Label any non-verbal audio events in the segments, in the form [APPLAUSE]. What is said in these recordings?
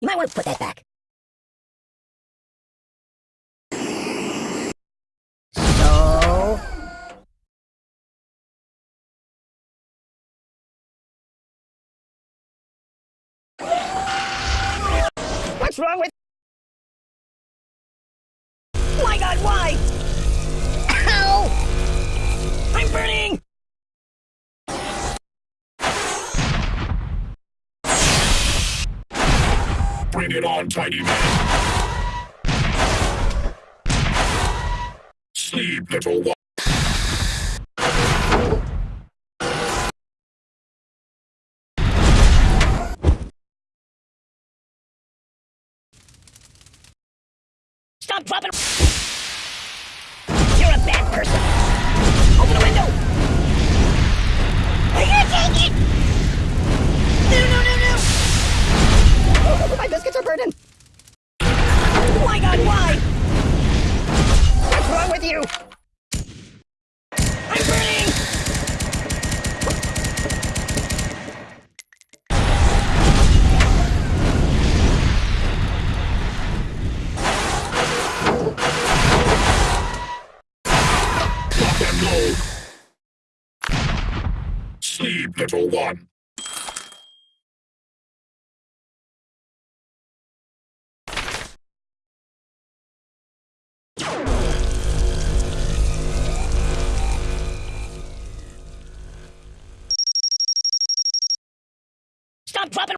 You might want to put that back. So... What's wrong with... Bring it on, tiny man. Sleep, little one. Stop dropping... You're a bad person. Open the window! Sleep, little one. Stop dropping...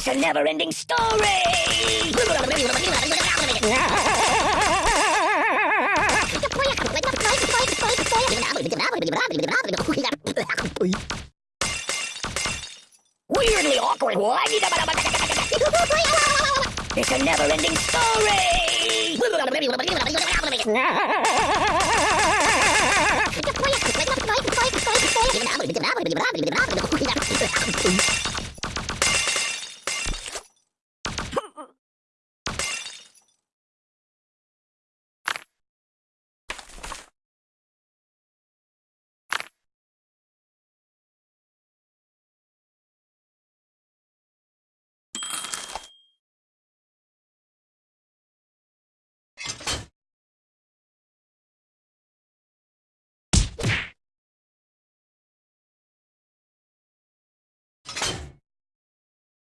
It's a never-ending story! Weirdly awkward! It's a never-ending story! [LAUGHS]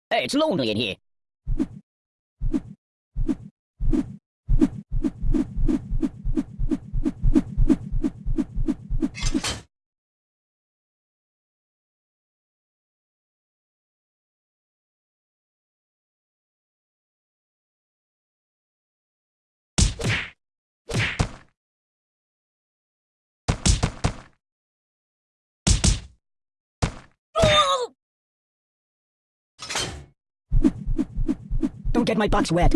哎，吃漏了也行。Get my box wet.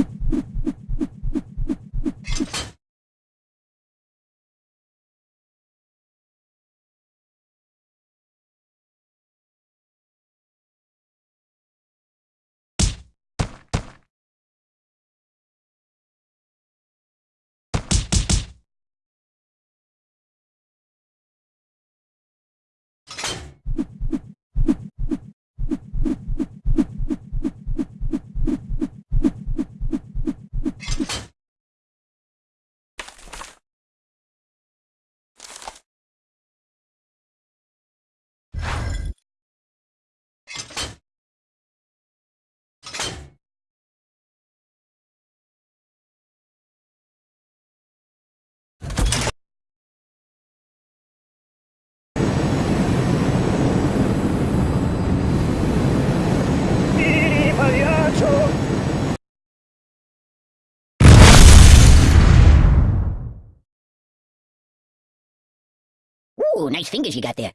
Ooh, nice fingers you got there.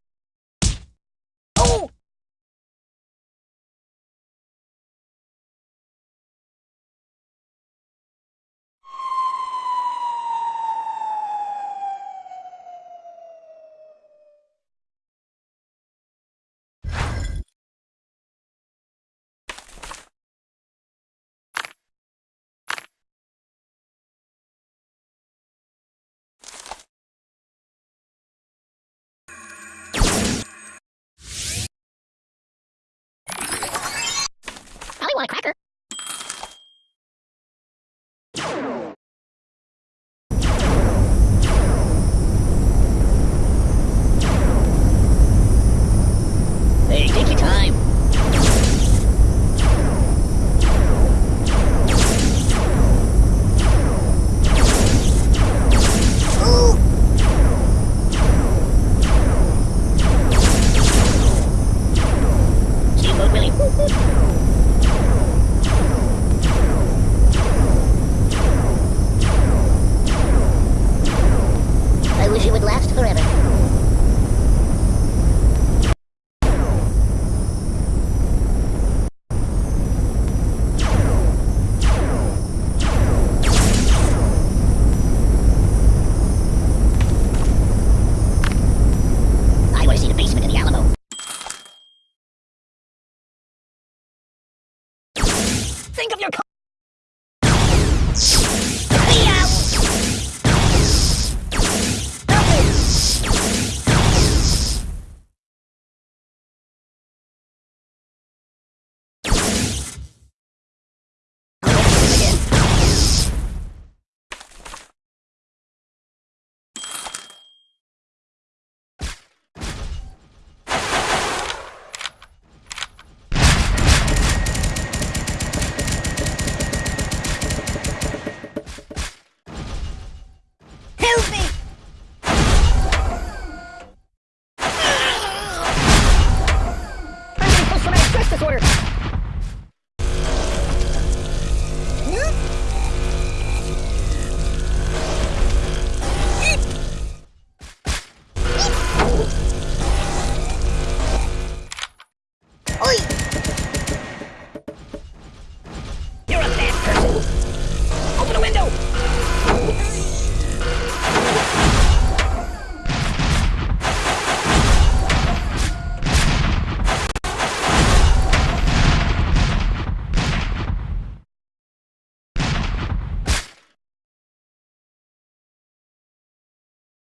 Think of your.